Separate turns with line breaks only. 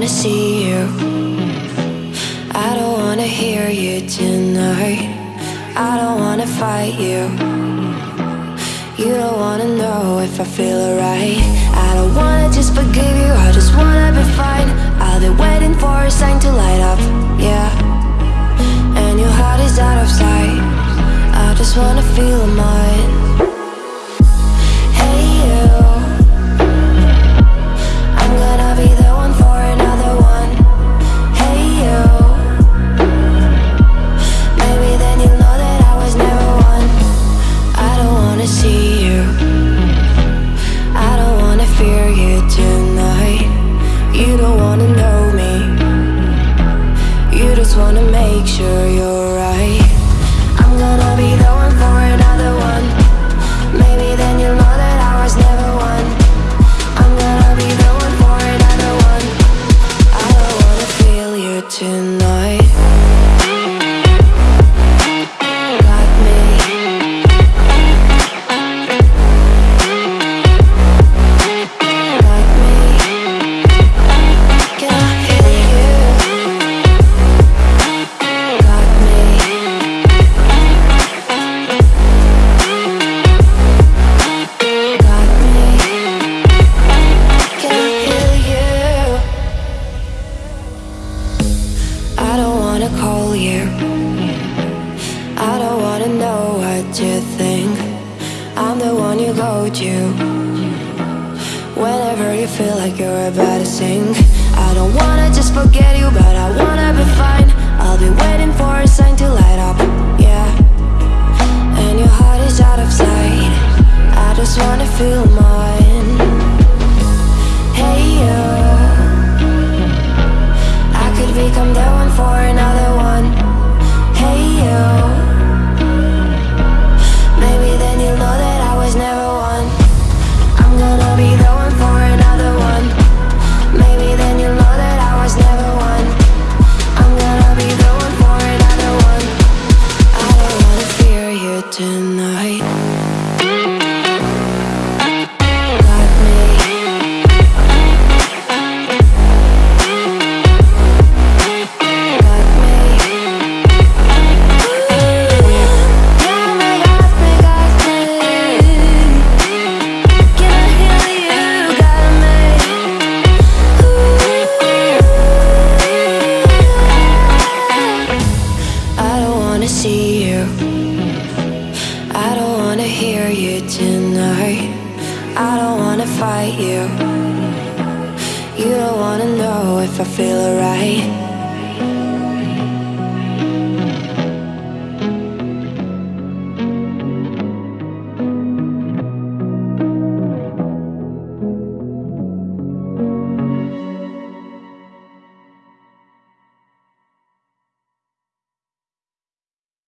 wanna see you. I don't wanna hear you tonight. I don't wanna fight you. You don't wanna know if I feel alright. I don't wanna just forgive you, I just wanna be fine. I'll be waiting for a sign to light up, yeah. And your heart is out of sight. I just wanna feel mine. Wanna make sure you're right. I'm gonna be the one for another one. Maybe then you'll know that I was never one. I'm gonna be the one for another one. I don't wanna feel you tonight. Call you. I don't wanna know what you think. I'm the one you go to. Whenever you feel like you're about to sink. I don't wanna just forget you, but I wanna be fine. I'll be waiting for a sign to light up, yeah. And your heart is out of sight. I just wanna feel mine. Fight you. You don't wanna know if I feel alright.